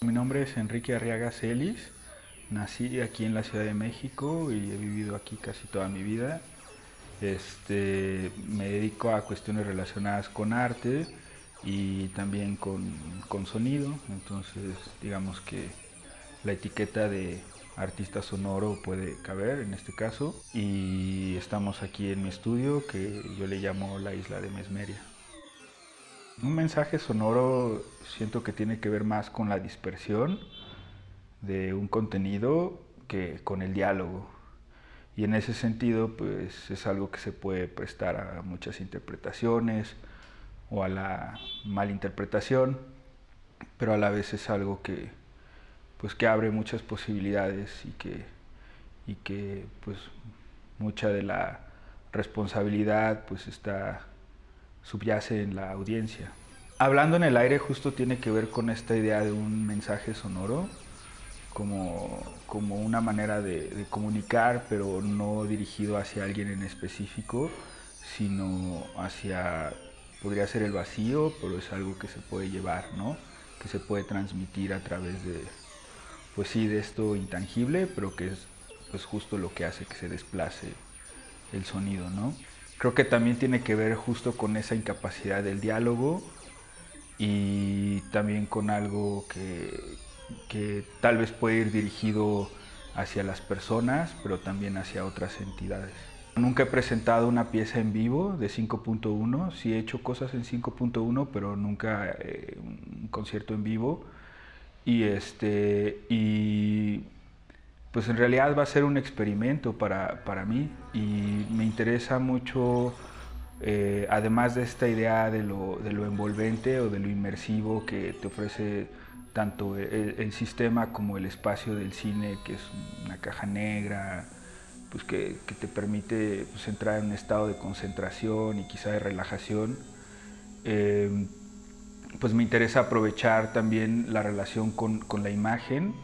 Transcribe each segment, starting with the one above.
Mi nombre es Enrique Arriaga Celis, nací aquí en la Ciudad de México y he vivido aquí casi toda mi vida. Este, me dedico a cuestiones relacionadas con arte y también con, con sonido, entonces digamos que la etiqueta de artista sonoro puede caber en este caso y estamos aquí en mi estudio que yo le llamo la isla de Mesmeria. Un mensaje sonoro siento que tiene que ver más con la dispersión de un contenido que con el diálogo. Y en ese sentido, pues es algo que se puede prestar a muchas interpretaciones o a la malinterpretación, pero a la vez es algo que, pues, que abre muchas posibilidades y que, y que pues, mucha de la responsabilidad pues, está subyace en la audiencia. Hablando en el aire justo tiene que ver con esta idea de un mensaje sonoro, como, como una manera de, comunicar, pero no dirigido hacia alguien en específico, sino hacia, podría ser el vacío, pero es algo que se puede llevar, ¿no? que se puede transmitir a través de, pues sí, de esto intangible, pero que es pues justo lo que hace que se desplace el sonido, ¿no? Creo que también tiene que ver justo con esa incapacidad del diálogo y también con algo que, que tal vez puede ir dirigido hacia las personas, pero también hacia otras entidades. Nunca he presentado una pieza en vivo de 5.1, sí he hecho cosas en 5.1, pero nunca eh, un concierto en vivo. Y, este, y pues en realidad va a ser un experimento para, para mí y me interesa mucho, eh, además de esta idea de lo, de lo, envolvente o de lo inmersivo que te ofrece tanto el, el, sistema como el espacio del cine, que es una caja negra, pues que, que te permite pues, entrar en un estado de concentración y quizá de relajación. Eh, pues me interesa aprovechar también la relación con, con la imagen,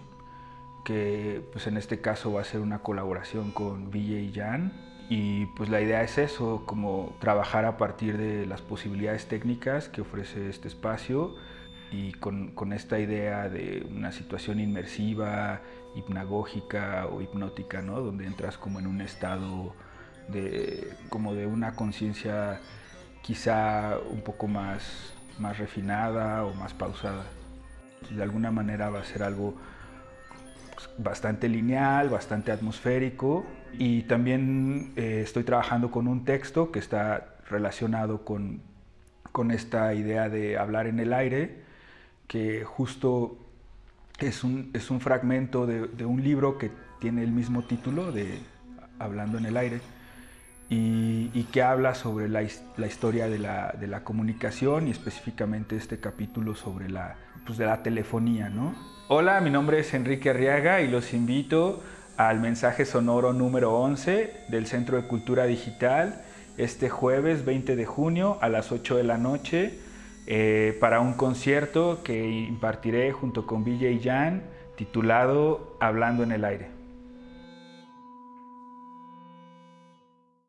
que pues en este caso va a ser una colaboración con y Jan. Y pues la idea es eso, como trabajar a partir de las posibilidades técnicas que ofrece este espacio y con, con esta idea de una situación inmersiva, hipnagógica o hipnótica, ¿no? donde entras como en un estado de, como de una conciencia quizá un poco más, más refinada o más pausada. De alguna manera va a ser algo bastante lineal, bastante atmosférico y también eh, estoy trabajando con un texto que está relacionado con, con esta idea de hablar en el aire, que justo es un, es un fragmento de, un libro que tiene el mismo título de Hablando en el aire y, y que habla sobre la, la historia de la, de la, comunicación y específicamente este capítulo sobre la, pues de la telefonía. ¿no? Hola, mi nombre es Enrique Arriaga y los invito al mensaje sonoro número 11 del Centro de Cultura Digital este jueves 20 de junio a las 8 de la noche eh, para un concierto que impartiré junto con Villa y Jan titulado Hablando en el aire.